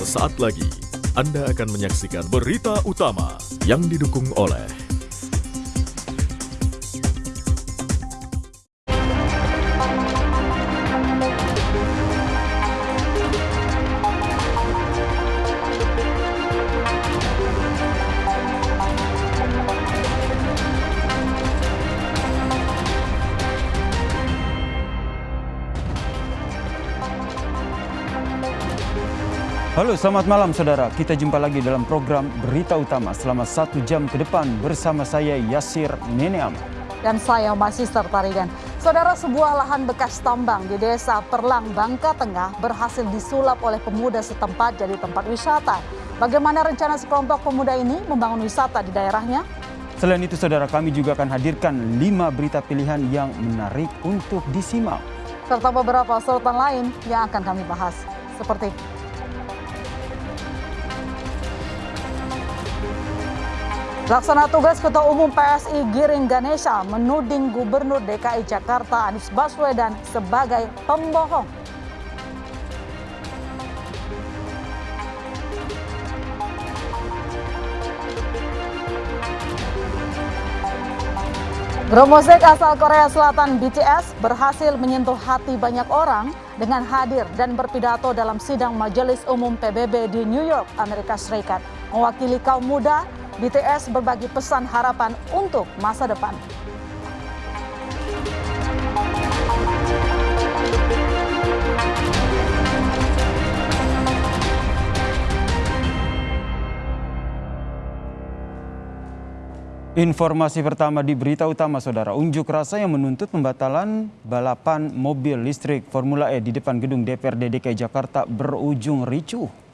Sesaat lagi, Anda akan menyaksikan berita utama yang didukung oleh Halo, selamat malam saudara. Kita jumpa lagi dalam program Berita Utama selama satu jam ke depan bersama saya Yasir Neneam. Dan saya masih Tarigan. Saudara sebuah lahan bekas tambang di desa Perlang, Bangka Tengah berhasil disulap oleh pemuda setempat jadi tempat wisata. Bagaimana rencana sekelompok pemuda ini membangun wisata di daerahnya? Selain itu saudara kami juga akan hadirkan lima berita pilihan yang menarik untuk disimak. Serta beberapa sorotan lain yang akan kami bahas. Seperti Laksana tugas Ketua Umum PSI Giring Ganesha menuding Gubernur DKI Jakarta Anies Baswedan sebagai pembohong. Grup asal Korea Selatan BTS berhasil menyentuh hati banyak orang dengan hadir dan berpidato dalam sidang Majelis Umum PBB di New York, Amerika Serikat. Mewakili kaum muda, BTS berbagi pesan harapan untuk masa depan. Informasi pertama di berita utama saudara, unjuk rasa yang menuntut pembatalan balapan mobil listrik Formula E di depan gedung DPRD DKI Jakarta berujung ricuh.